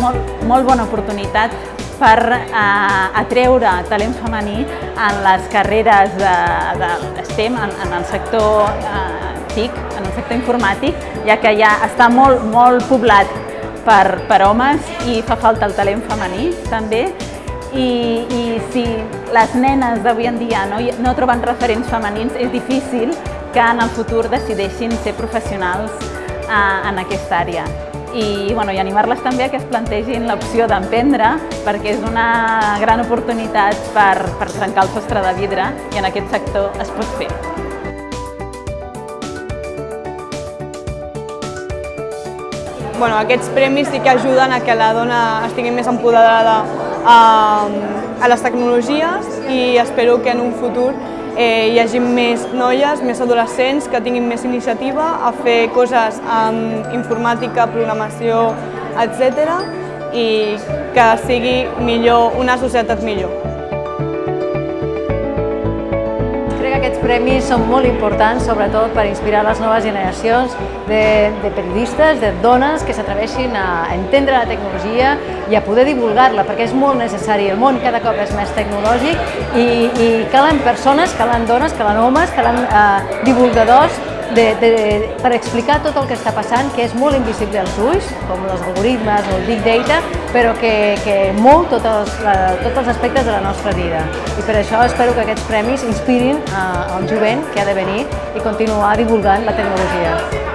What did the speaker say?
molt, molt bona oportunitat per eh, atreure talent femení en les carreres de, de STEM, en, en el sector eh, TIC, en el sector informàtic, ja que ja està molt, molt poblat per, per homes i fa falta el talent femení també. I, i si les nenes d'avui en dia no, no troben referents femenins, és difícil que en el futur decideixin ser professionals eh, en aquesta àrea i, bueno, i animar-les també a que es plantegin l'opció d'emprendre perquè és una gran oportunitat per, per trencar el sostre de vidre i en aquest sector es pot fer. Bueno, aquests premis sí que ajuden a que la dona estigui més empoderada a, a les tecnologies i espero que en un futur eh, hi hagi més noies, més adolescents que tinguin més iniciativa a fer coses amb informàtica, programació, etc. i que sigui millor, una societat millor. Que aquests premis són molt importants, sobretot per inspirar les noves generacions de, de periodistes, de dones que s'atreveixin a entendre la tecnologia i a poder divulgar-la, perquè és molt necessari. El món cada cop és més tecnològic i, i calen persones, calen dones, calen homes, calen eh, divulgadors de, de, per explicar tot el que està passant, que és molt invisible als ulls, com els algoritmes o el big data, però que, que mou tots els, tots els aspectes de la nostra vida. I per això espero que aquests premis inspirin al jovent que ha de venir i continuar divulgant la tecnologia.